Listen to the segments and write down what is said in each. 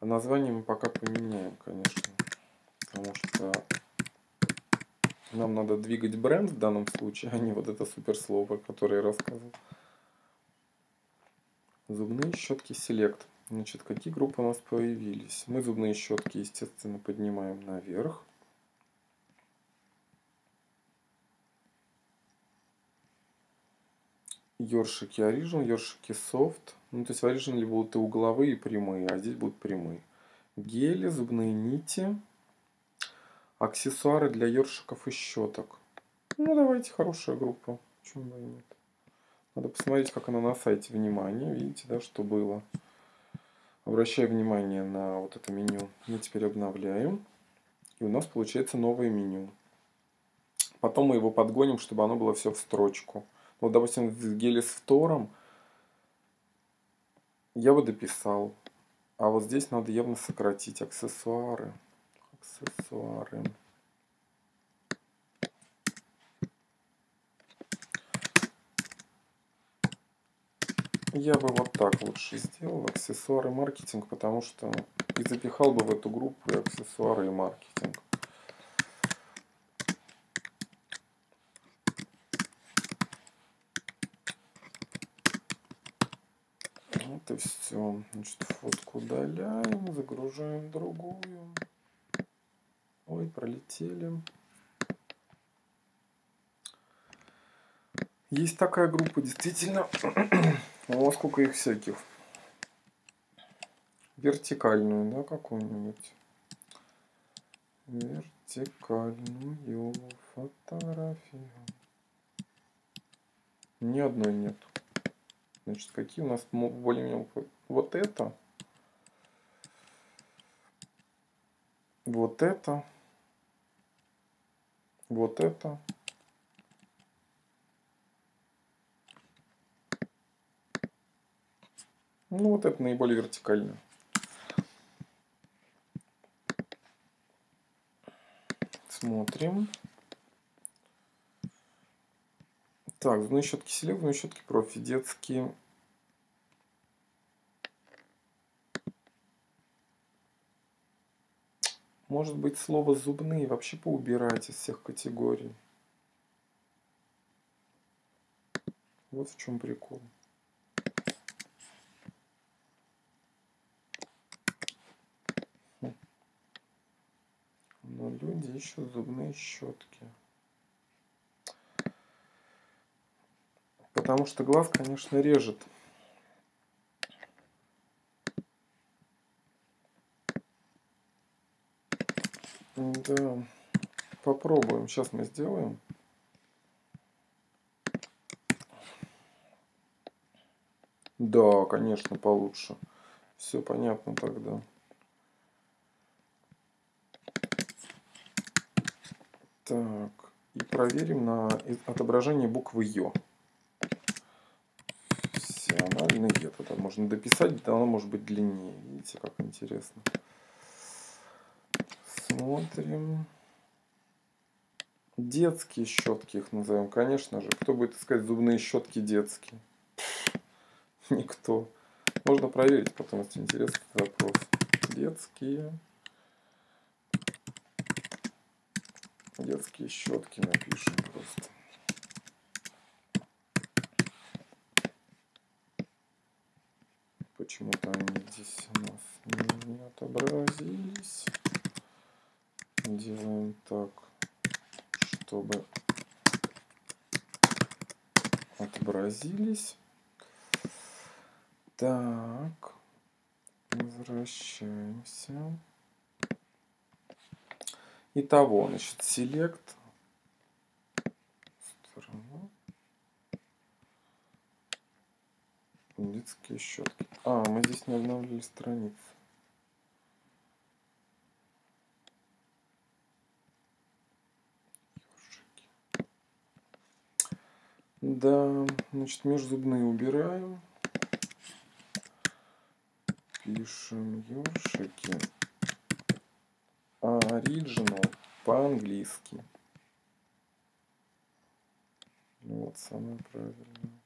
А название мы пока поменяем, конечно. Потому что нам надо двигать бренд в данном случае, а не вот это суперслово, которое я рассказывал. Зубные щетки Select. Значит, какие группы у нас появились? Мы зубные щетки, естественно, поднимаем наверх. Ёршики Origin, ёршики Soft. Ну, то есть в Origin будут и угловые, и прямые, а здесь будут прямые. Гели, зубные нити. Аксессуары для ёршиков и щеток. Ну, давайте, хорошая группа. Почему бы и нет. Надо посмотреть, как она на сайте. Внимание, видите, да, что было. Обращаю внимание на вот это меню. Мы теперь обновляем. И у нас получается новое меню. Потом мы его подгоним, чтобы оно было все в строчку. Вот, допустим, в геле с фтором я бы дописал. А вот здесь надо явно сократить аксессуары. Аксессуары. Я бы вот так лучше сделал, аксессуары маркетинг, потому что и запихал бы в эту группу и аксессуары и маркетинг. И все. Значит, фотку удаляем, загружаем другую. Ой, пролетели. Есть такая группа, действительно. О, сколько их всяких. Вертикальную, да, какую-нибудь. Вертикальную фотографию. Ни одной нет. Значит, какие у нас более-менее... Вот это. Вот это. Вот это. Ну, вот это наиболее вертикально. Смотрим. Так, зубные щетки селек, зубные щетки профи, детские. Может быть, слово зубные вообще поубирать из всех категорий. Вот в чем прикол. Но люди ищут зубные щетки. Потому что глаз, конечно, режет. Да, попробуем. Сейчас мы сделаем. Да, конечно, получше. Все понятно тогда. Так, и проверим на отображение буквы Ё. Функциональный Е. Тогда можно дописать, да, оно может быть длиннее. Видите, как интересно. Смотрим. Детские щетки их назовем, конечно же. Кто будет искать зубные щетки детские? Никто. Можно проверить потом, если интересный вопрос. Детские. Детские щетки напишем просто. Почему-то они здесь у нас не отобразились. Делаем так, чтобы отобразились. Так, возвращаемся. Итого, значит, select. Страна. Детские щетки. А, мы здесь не обновили страницу. Да, значит, межзубные убираем. Пишем ёршики. Original по-английски. Вот самое правильное.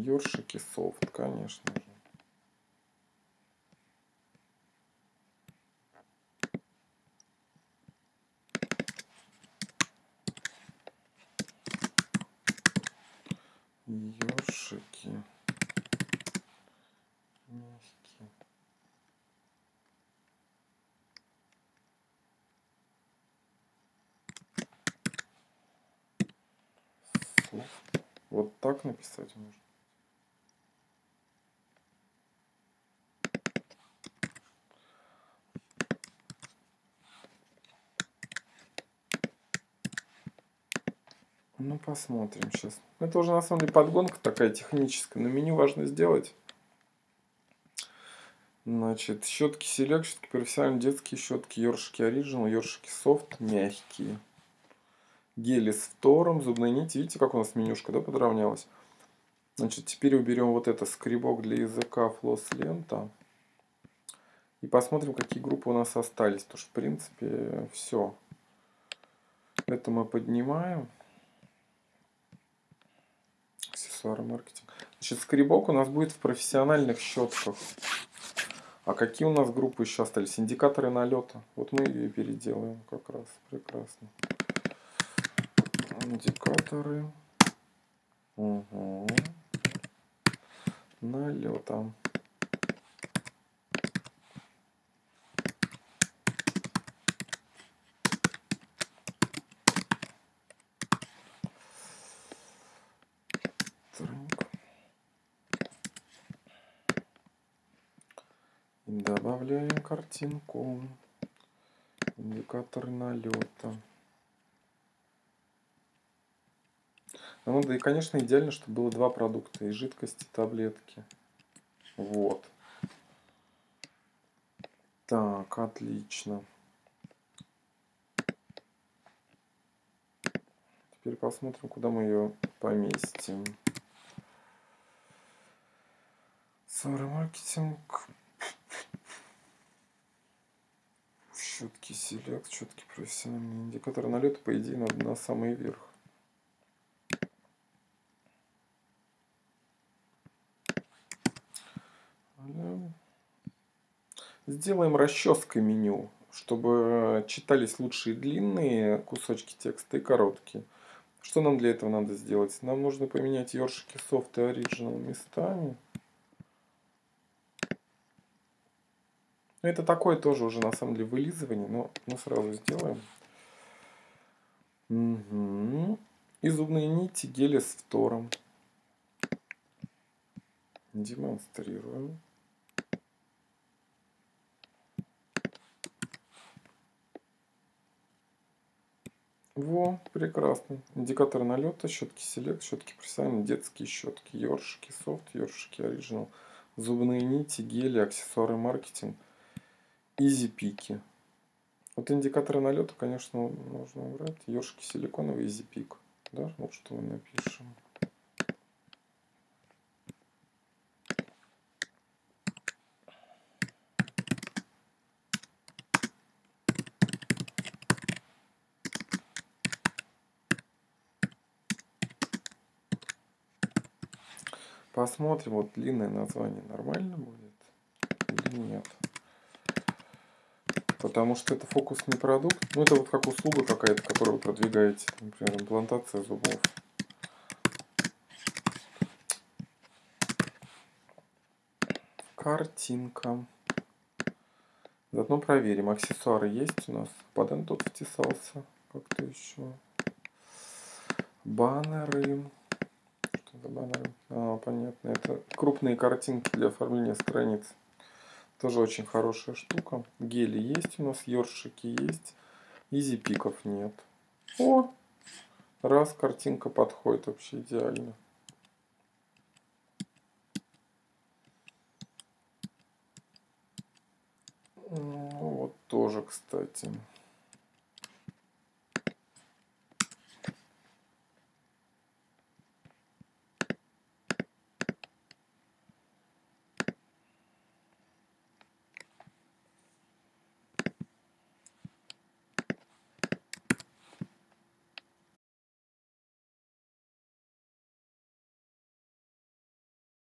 Ёршики софт, конечно же. Ёршики. Мягкие. Софт. Вот так написать можно. Ну, посмотрим сейчас. Это уже на самом деле подгонка такая техническая, но меню важно сделать. Значит, щетки Select, щетки профессиональные, детские щетки, ёршики Original, ёршики Soft, мягкие. Гели с фтором, зубные нити. Видите, как у нас менюшка, да, подравнялась? Значит, теперь уберем вот это скребок для языка, флос лента. И посмотрим, какие группы у нас остались. Потому что, в принципе, все. Это мы поднимаем аксессуары маркетинг. Значит, скребок у нас будет в профессиональных щетках. А какие у нас группы еще остались? Индикаторы налета. Вот мы ее переделаем как раз. Прекрасно. Индикаторы. Угу. Налета. Добавляем картинку. Индикатор налета. Ну да и, конечно, идеально, чтобы было два продукта. И жидкости, и таблетки. Вот. Так, отлично. Теперь посмотрим, куда мы ее поместим. Сора маркетинг. Четкий селект, четкий профессиональный индикатор налета, по идее, надо на самый верх. Сделаем расческой меню, чтобы читались лучшие длинные кусочки текста и короткие. Что нам для этого надо сделать? Нам нужно поменять ёршики софт и оригинал местами. Это такое тоже уже на самом деле вылизывание, но мы сразу сделаем. Угу. И зубные нити гели с фтором. Демонстрируем. Во, прекрасно. Индикатор налета, щетки селект, щетки профессиональные, детские щетки, ёршики софт, ёршики оригинал, зубные нити, гели, аксессуары маркетинг – Изи пики. Вот индикаторы налета, конечно, нужно убрать. Ёршики силиконовый изи пик. Да, вот что мы напишем. Посмотрим, вот длинное название нормально будет или нет. Потому что это фокусный продукт. Ну, это вот как услуга какая-то, которую вы продвигаете. Например, имплантация зубов. Картинка. Заодно проверим, аксессуары есть у нас. Паден тут втесался. Как-то еще. Баннеры. Что за баннеры? А, понятно. Это крупные картинки для оформления страниц. Тоже очень хорошая штука. Гели есть у нас, ёршики есть. Изи пиков нет. О! Раз, картинка подходит вообще идеально. Ну, вот тоже, кстати.